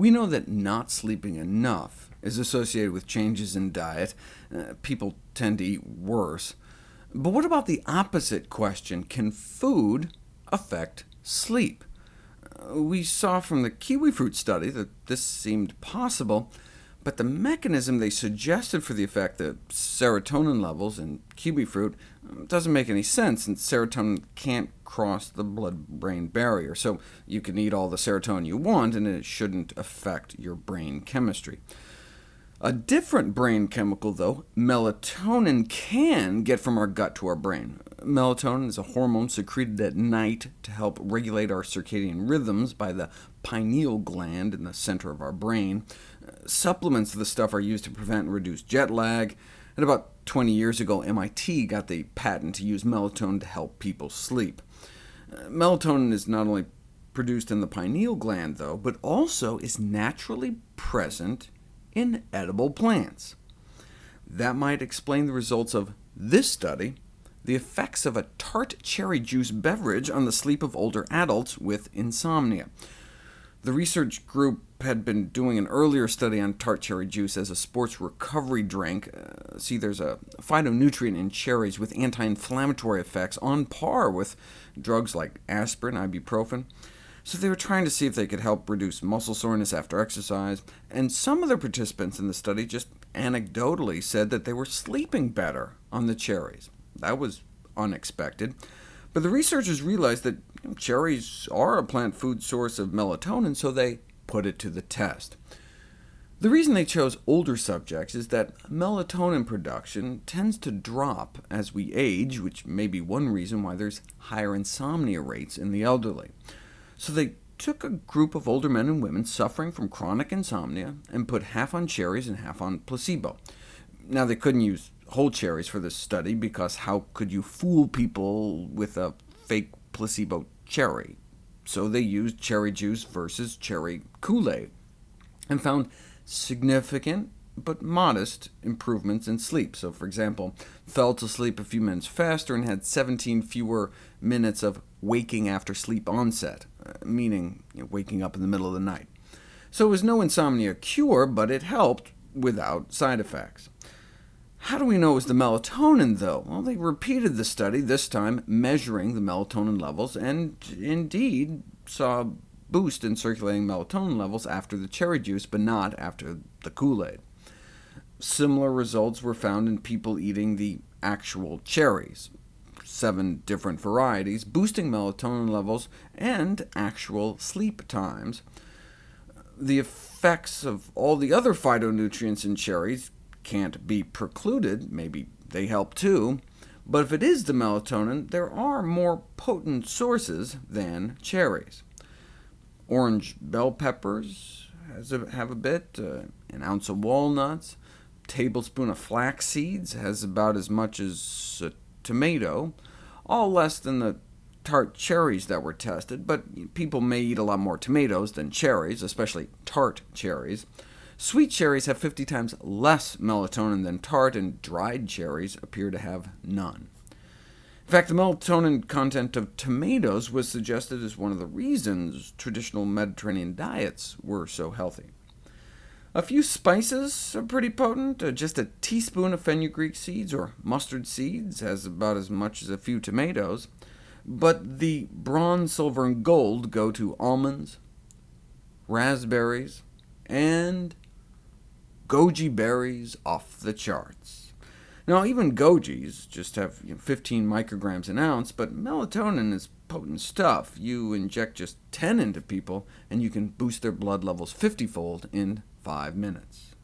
We know that not sleeping enough is associated with changes in diet. Uh, people tend to eat worse. But what about the opposite question? Can food affect sleep? Uh, we saw from the kiwi fruit study that this seemed possible, but the mechanism they suggested for the effect, the serotonin levels in kiwi fruit, um, doesn't make any sense, since serotonin can't cross the blood-brain barrier, so you can eat all the serotonin you want, and it shouldn't affect your brain chemistry. A different brain chemical, though, melatonin, can get from our gut to our brain. Melatonin is a hormone secreted at night to help regulate our circadian rhythms by the pineal gland in the center of our brain. Supplements of the stuff are used to prevent and reduce jet lag, and about 20 years ago, MIT got the patent to use melatonin to help people sleep. Melatonin is not only produced in the pineal gland, though, but also is naturally present in edible plants. That might explain the results of this study, the effects of a tart cherry juice beverage on the sleep of older adults with insomnia. The research group had been doing an earlier study on tart cherry juice as a sports recovery drink. Uh, see, there's a phytonutrient in cherries with anti-inflammatory effects on par with drugs like aspirin, ibuprofen. So they were trying to see if they could help reduce muscle soreness after exercise, and some of the participants in the study just anecdotally said that they were sleeping better on the cherries. That was unexpected. But the researchers realized that you know, cherries are a plant food source of melatonin, so they put it to the test. The reason they chose older subjects is that melatonin production tends to drop as we age, which may be one reason why there's higher insomnia rates in the elderly. So they took a group of older men and women suffering from chronic insomnia and put half on cherries and half on placebo. Now, they couldn't use whole cherries for this study, because how could you fool people with a fake placebo cherry? So they used cherry juice versus cherry Kool-Aid, and found significant but modest improvements in sleep. So, for example, fell to sleep a few minutes faster and had 17 fewer minutes of waking after sleep onset, Uh, meaning you know, waking up in the middle of the night. So it was no insomnia cure, but it helped without side effects. How do we know it was the melatonin, though? Well, they repeated the study, this time measuring the melatonin levels, and indeed saw a boost in circulating melatonin levels after the cherry juice, but not after the Kool-Aid. Similar results were found in people eating the actual cherries, seven different varieties, boosting melatonin levels and actual sleep times. The effects of all the other phytonutrients in cherries can't be precluded, maybe they help too, but if it is the melatonin, there are more potent sources than cherries. Orange bell peppers a, have a bit, uh, an ounce of walnuts, tablespoon of flax seeds has about as much as a tomato, all less than the tart cherries that were tested, but people may eat a lot more tomatoes than cherries, especially tart cherries. Sweet cherries have 50 times less melatonin than tart, and dried cherries appear to have none. In fact, the melatonin content of tomatoes was suggested as one of the reasons traditional Mediterranean diets were so healthy. A few spices are pretty potent. Uh, just a teaspoon of fenugreek seeds or mustard seeds has about as much as a few tomatoes. But the bronze, silver, and gold go to almonds, raspberries, and goji berries off the charts. Now, even gojis just have you know, 15 micrograms an ounce, but melatonin is potent stuff. You inject just 10 into people, and you can boost their blood levels 50-fold in five minutes.